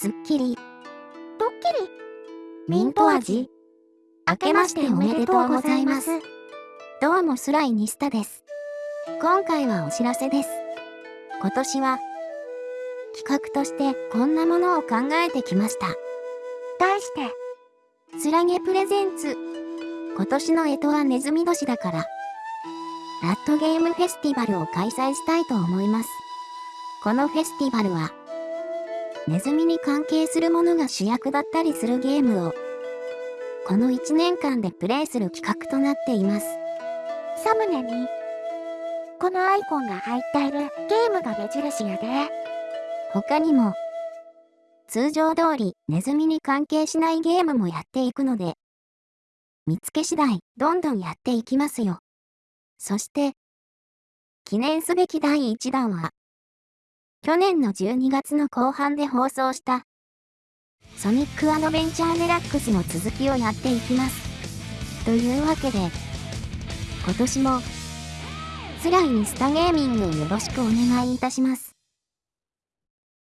すっきり、ドッキリミント味。明けましておめでとうございます。どうもスライニスタです。今回はお知らせです。今年は、企画としてこんなものを考えてきました。題して、スラゲプレゼンツ。今年の干支はネズミ年だから、ラットゲームフェスティバルを開催したいと思います。このフェスティバルは、ネズミに関係するものが主役だったりするゲームを、この1年間でプレイする企画となっています。サムネに、このアイコンが入っているゲームが目印やで。他にも、通常通りネズミに関係しないゲームもやっていくので、見つけ次第どんどんやっていきますよ。そして、記念すべき第1弾は、去年の12月の後半で放送した、ソニックアドベンチャーデラックスの続きをやっていきます。というわけで、今年も、辛いイにスタゲーミングよろしくお願いいたします。